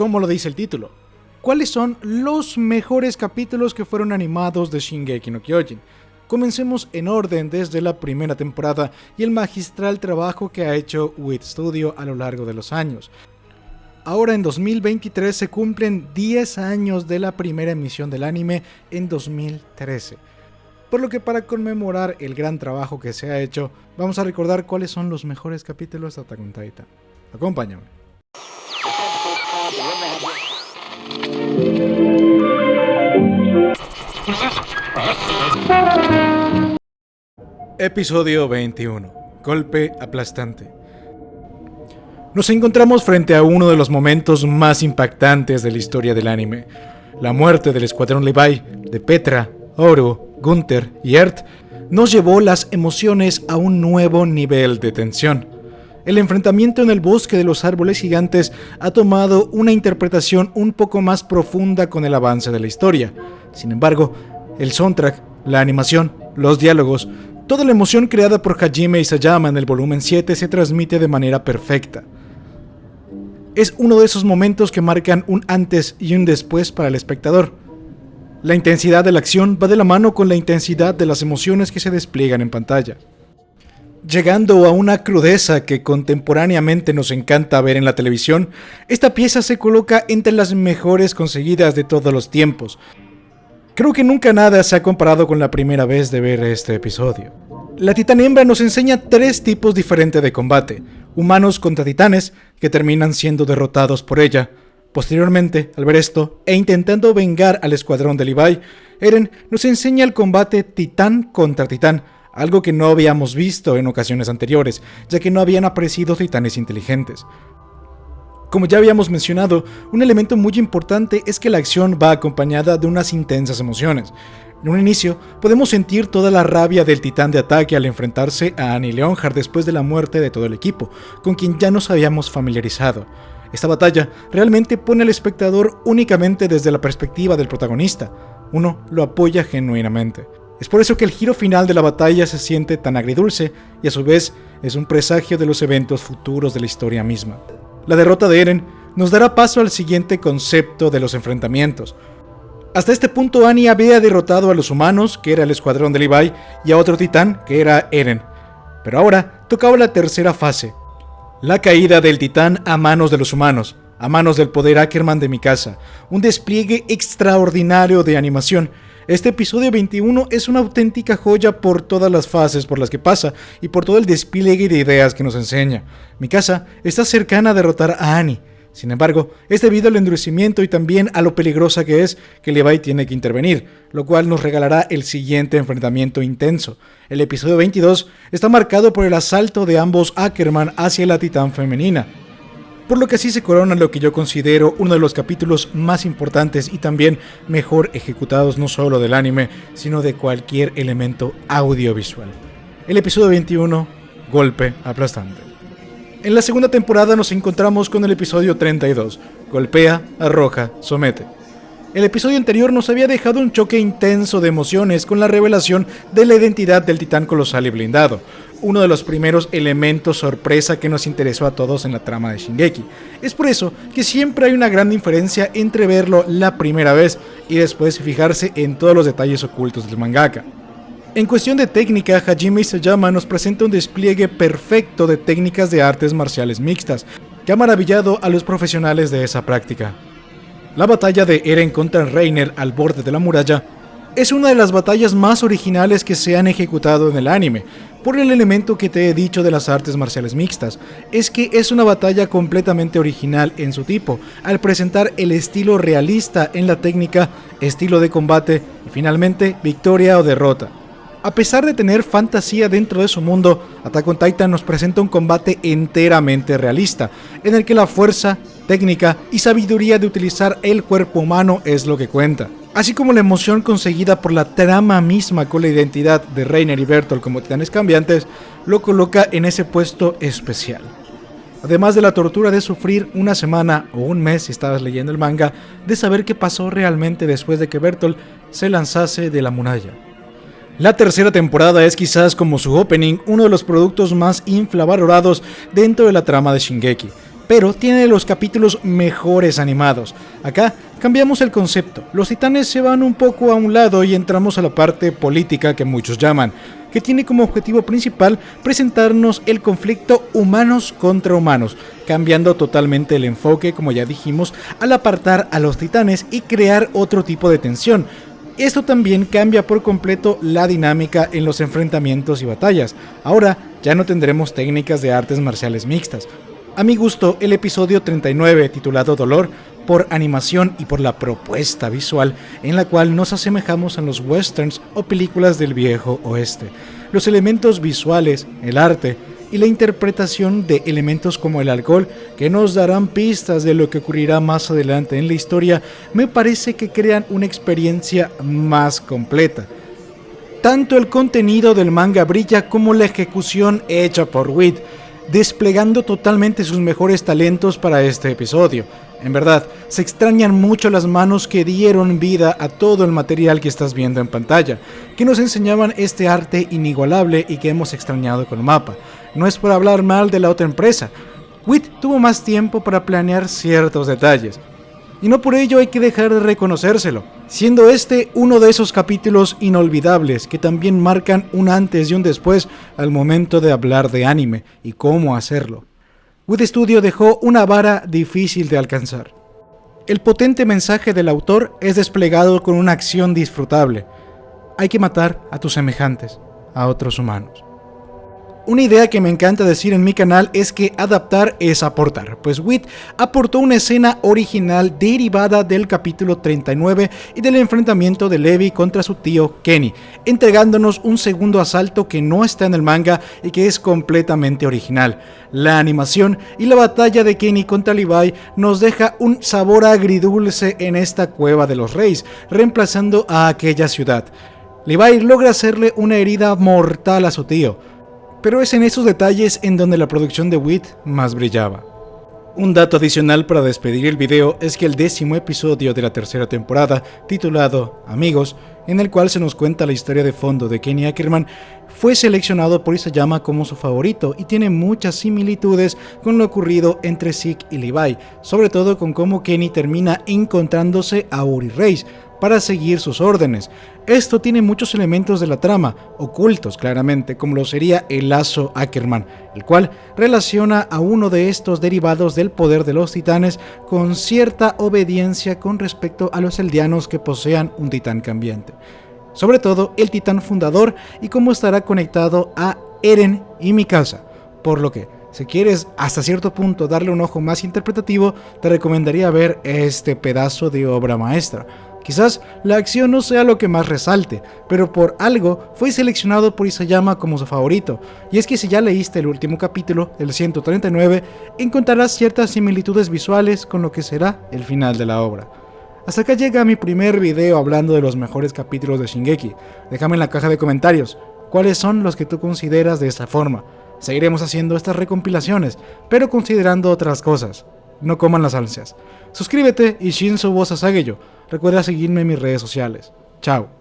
como lo dice el título. ¿Cuáles son los mejores capítulos que fueron animados de Shingeki no Kyojin? Comencemos en orden desde la primera temporada y el magistral trabajo que ha hecho WIT Studio a lo largo de los años. Ahora en 2023 se cumplen 10 años de la primera emisión del anime en 2013. Por lo que para conmemorar el gran trabajo que se ha hecho, vamos a recordar cuáles son los mejores capítulos de Attack on Titan. Acompáñame. Episodio 21. Golpe aplastante. Nos encontramos frente a uno de los momentos más impactantes de la historia del anime. La muerte del escuadrón Levi, de Petra, Oro, Gunther y Ert, nos llevó las emociones a un nuevo nivel de tensión. El enfrentamiento en el bosque de los árboles gigantes ha tomado una interpretación un poco más profunda con el avance de la historia. Sin embargo, el soundtrack, la animación, los diálogos, Toda la emoción creada por Hajime Isayama en el volumen 7 se transmite de manera perfecta. Es uno de esos momentos que marcan un antes y un después para el espectador. La intensidad de la acción va de la mano con la intensidad de las emociones que se despliegan en pantalla. Llegando a una crudeza que contemporáneamente nos encanta ver en la televisión, esta pieza se coloca entre las mejores conseguidas de todos los tiempos, Creo que nunca nada se ha comparado con la primera vez de ver este episodio. La titán hembra nos enseña tres tipos diferentes de combate, humanos contra titanes, que terminan siendo derrotados por ella. Posteriormente, al ver esto, e intentando vengar al escuadrón de Levi, Eren nos enseña el combate titán contra titán, algo que no habíamos visto en ocasiones anteriores, ya que no habían aparecido titanes inteligentes. Como ya habíamos mencionado, un elemento muy importante es que la acción va acompañada de unas intensas emociones. En un inicio, podemos sentir toda la rabia del titán de ataque al enfrentarse a Annie Leonhard después de la muerte de todo el equipo, con quien ya nos habíamos familiarizado. Esta batalla realmente pone al espectador únicamente desde la perspectiva del protagonista. Uno lo apoya genuinamente. Es por eso que el giro final de la batalla se siente tan agridulce y a su vez es un presagio de los eventos futuros de la historia misma. La derrota de Eren nos dará paso al siguiente concepto de los enfrentamientos. Hasta este punto Annie había derrotado a los humanos, que era el escuadrón de Levi, y a otro titán, que era Eren. Pero ahora tocaba la tercera fase, la caída del titán a manos de los humanos, a manos del poder Ackerman de mi casa, un despliegue extraordinario de animación este episodio 21 es una auténtica joya por todas las fases por las que pasa y por todo el despliegue de ideas que nos enseña. Mi casa está cercana a derrotar a Annie. Sin embargo, es debido al endurecimiento y también a lo peligrosa que es que Levi tiene que intervenir, lo cual nos regalará el siguiente enfrentamiento intenso. El episodio 22 está marcado por el asalto de ambos Ackerman hacia la titán femenina por lo que así se corona lo que yo considero uno de los capítulos más importantes y también mejor ejecutados no solo del anime, sino de cualquier elemento audiovisual. El episodio 21, Golpe aplastante. En la segunda temporada nos encontramos con el episodio 32, Golpea, arroja, somete. El episodio anterior nos había dejado un choque intenso de emociones con la revelación de la identidad del titán colosal y blindado, uno de los primeros elementos sorpresa que nos interesó a todos en la trama de Shingeki. Es por eso que siempre hay una gran diferencia entre verlo la primera vez y después fijarse en todos los detalles ocultos del mangaka. En cuestión de técnica, Hajime Isayama nos presenta un despliegue perfecto de técnicas de artes marciales mixtas, que ha maravillado a los profesionales de esa práctica. La batalla de Eren contra Reiner al borde de la muralla es una de las batallas más originales que se han ejecutado en el anime, por el elemento que te he dicho de las artes marciales mixtas, es que es una batalla completamente original en su tipo, al presentar el estilo realista en la técnica, estilo de combate y finalmente victoria o derrota. A pesar de tener fantasía dentro de su mundo, Attack on Titan nos presenta un combate enteramente realista, en el que la fuerza, técnica y sabiduría de utilizar el cuerpo humano es lo que cuenta así como la emoción conseguida por la trama misma con la identidad de Reiner y Bertolt como titanes cambiantes, lo coloca en ese puesto especial. Además de la tortura de sufrir una semana o un mes si estabas leyendo el manga, de saber qué pasó realmente después de que Bertolt se lanzase de la muralla. La tercera temporada es quizás como su opening uno de los productos más infravalorados dentro de la trama de Shingeki, pero tiene los capítulos mejores animados. Acá cambiamos el concepto, los titanes se van un poco a un lado y entramos a la parte política que muchos llaman, que tiene como objetivo principal presentarnos el conflicto humanos contra humanos, cambiando totalmente el enfoque, como ya dijimos, al apartar a los titanes y crear otro tipo de tensión, esto también cambia por completo la dinámica en los enfrentamientos y batallas. Ahora ya no tendremos técnicas de artes marciales mixtas. A mi gusto, el episodio 39, titulado Dolor, por animación y por la propuesta visual en la cual nos asemejamos a los westerns o películas del viejo oeste. Los elementos visuales, el arte, y la interpretación de elementos como el alcohol que nos darán pistas de lo que ocurrirá más adelante en la historia, me parece que crean una experiencia más completa. Tanto el contenido del manga brilla como la ejecución hecha por Witt, desplegando totalmente sus mejores talentos para este episodio. En verdad, se extrañan mucho las manos que dieron vida a todo el material que estás viendo en pantalla, que nos enseñaban este arte inigualable y que hemos extrañado con mapa. No es por hablar mal de la otra empresa, Witt tuvo más tiempo para planear ciertos detalles, y no por ello hay que dejar de reconocérselo, siendo este uno de esos capítulos inolvidables que también marcan un antes y un después al momento de hablar de anime y cómo hacerlo. Wood Studio dejó una vara difícil de alcanzar. El potente mensaje del autor es desplegado con una acción disfrutable. Hay que matar a tus semejantes, a otros humanos. Una idea que me encanta decir en mi canal es que adaptar es aportar, pues Witt aportó una escena original derivada del capítulo 39 y del enfrentamiento de Levi contra su tío Kenny, entregándonos un segundo asalto que no está en el manga y que es completamente original. La animación y la batalla de Kenny contra Levi nos deja un sabor agridulce en esta cueva de los reyes, reemplazando a aquella ciudad. Levi logra hacerle una herida mortal a su tío, pero es en esos detalles en donde la producción de Wit más brillaba. Un dato adicional para despedir el video es que el décimo episodio de la tercera temporada, titulado Amigos, en el cual se nos cuenta la historia de fondo de Kenny Ackerman, fue seleccionado por Isayama como su favorito y tiene muchas similitudes con lo ocurrido entre Zeke y Levi, sobre todo con cómo Kenny termina encontrándose a Uri Reis, para seguir sus órdenes. Esto tiene muchos elementos de la trama, ocultos claramente, como lo sería el lazo Ackerman, el cual relaciona a uno de estos derivados del poder de los titanes con cierta obediencia con respecto a los eldianos que posean un titán cambiante. Sobre todo el titán fundador y cómo estará conectado a Eren y Mikasa, por lo que si quieres hasta cierto punto darle un ojo más interpretativo, te recomendaría ver este pedazo de obra maestra. Quizás la acción no sea lo que más resalte, pero por algo fue seleccionado por Isayama como su favorito, y es que si ya leíste el último capítulo, el 139, encontrarás ciertas similitudes visuales con lo que será el final de la obra. Hasta acá llega mi primer video hablando de los mejores capítulos de Shingeki. Déjame en la caja de comentarios cuáles son los que tú consideras de esta forma. Seguiremos haciendo estas recompilaciones, pero considerando otras cosas. No coman las ansias. Suscríbete y Shinzo Bosa Sageyo. Recuerda seguirme en mis redes sociales. Chao.